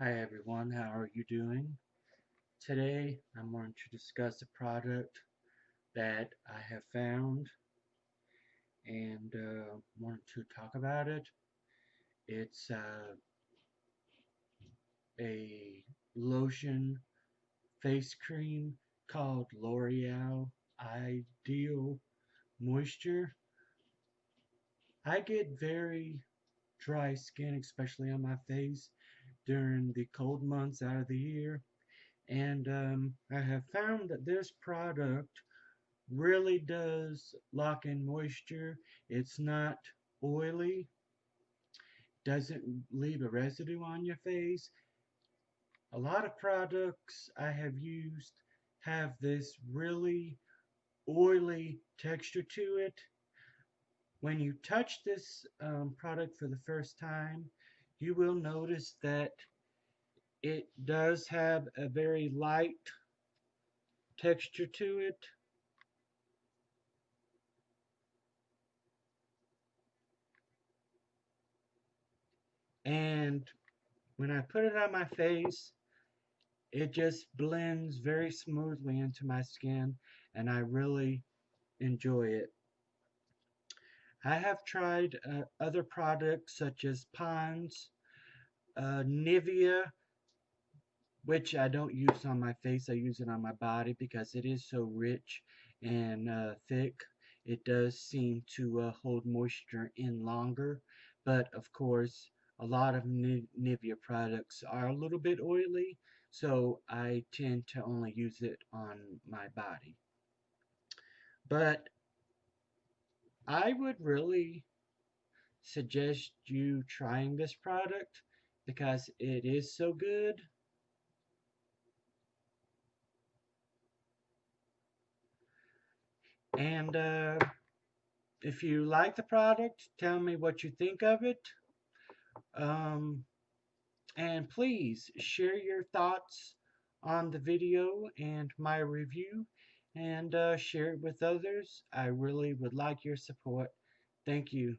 Hi everyone, how are you doing? Today I'm going to discuss a product that I have found and uh, wanted to talk about it. It's uh, a lotion face cream called L'Oreal Ideal Moisture. I get very dry skin, especially on my face, during the cold months out of the year. And um, I have found that this product really does lock in moisture. It's not oily, doesn't leave a residue on your face. A lot of products I have used have this really oily texture to it. When you touch this um, product for the first time, you will notice that it does have a very light texture to it. And when I put it on my face, it just blends very smoothly into my skin and I really enjoy it. I have tried uh, other products such as Pond's, uh, Nivea, which I don't use on my face. I use it on my body because it is so rich and uh, thick. It does seem to uh, hold moisture in longer, but of course, a lot of Nivea products are a little bit oily, so I tend to only use it on my body. But I would really suggest you trying this product because it is so good. And uh, if you like the product, tell me what you think of it. Um, and please share your thoughts on the video and my review and uh, share it with others. I really would like your support. Thank you.